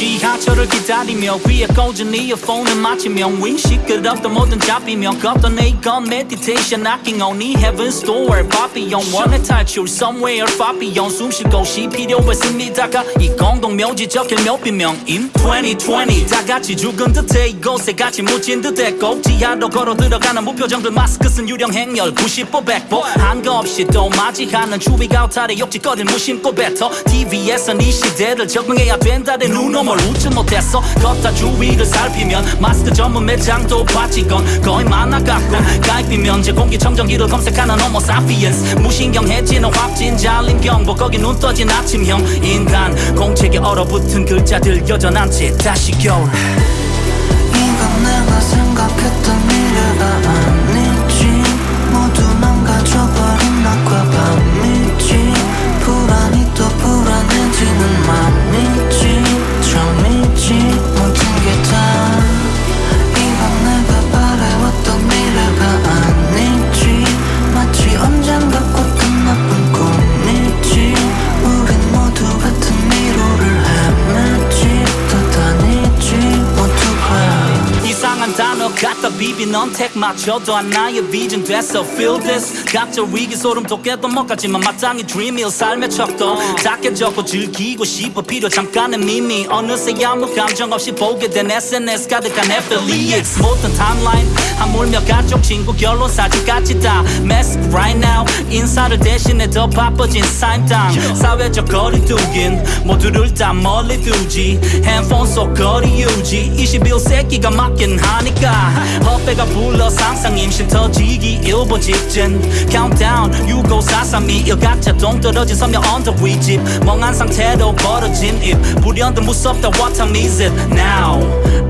지하철을 기다리며 귀에 꽂은 이어폰을 맞추며 윙 시끄럽던 모든 잡히며 걷던 이건 meditation knocking on 이 heaven's door. 바비용 원의 탈출 somewhere 바비용 숨쉴 곳이 필요했습니다가 이 공동 묘지 적힐 묘비명인 2020 다 같이 죽은 듯해 이곳에 같이 묻힌 듯해 꼭 지하로 걸어 들어가는 무표정들 마스크 쓴 유령 행렬 90보 100보. 한거 없이 또 맞이하는 추위가 오탈에 욕짓거릴 무심코 뱉어. TV에선 이 시대를 적응해야 된다래 눈 어물 웃지 못했어? 걷다 주위를 살피면 마스크 전문 매장도 빠지건 거의 많아갔고 가입이면 제 공기청정기를 검색하는 호모 사피엔스 무신경 해지는 확진자 림경보 거기 눈 떠진 아침형 인간. 공책에 얼어붙은 글자들 여전한 채 다시 겨울. 이건 내가 생각했던 미래가 갖다 비빈 언택 맞춰도 하나의 비전 됐어. Feel this. 각자 위기 소름 돋게도 못 갔지만 마땅히 dream일 삶의 척도 작게 적고 즐기고 싶어. 필요 잠깐의 미미. 어느새 아무 감정 없이 보게 된 SNS 가득한 affiliates 모든 타임라인 하물며 가족 친구 결론 사진까지 다 mask right now. 인사를 대신해 더 바빠진 삶당 사회적 거리 두긴 모두를 다 멀리 두지. 핸폰 속 거리 유지. 21세기가 맞긴 하니까 헛배가 불러 상상 임신 터지기 일보 직전 countdown 65432 각자 동떨어진 서명 언덕 위집. 멍한 상태로 벌어진 입 불현듯 무섭다 what time is it now?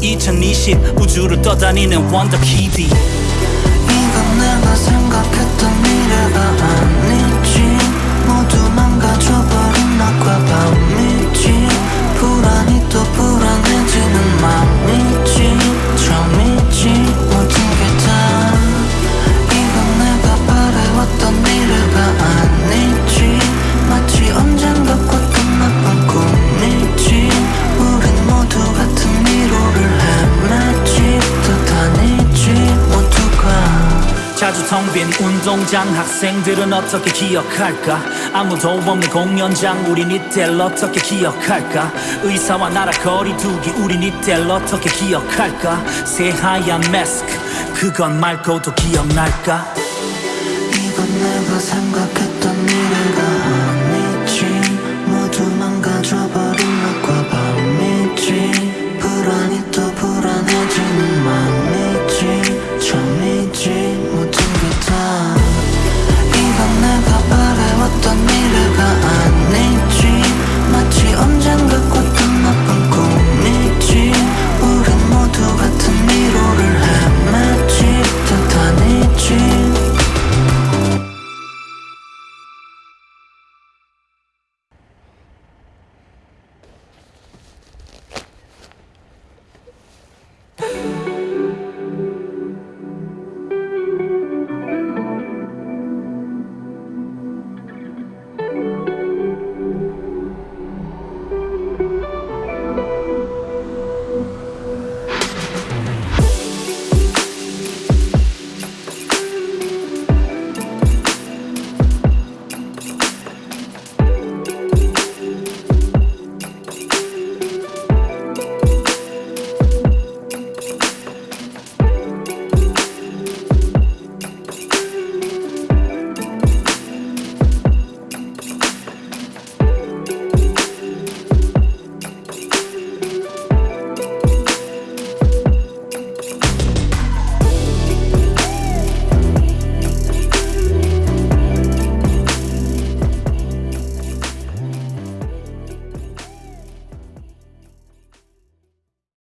2020 우주를 떠다니는 원더 키디 이건 내가 생각했던 미래가 아니 자주 텅 빈 운동장 학생들은 어떻게 기억할까? 아무도 없는 공연장 우린 이때를 어떻게 기억할까? 의사와 나라 거리 두기 우린 이때를 어떻게 기억할까? 새하얀 마스크 그건 말고도 기억날까? 이건 내가 생각했던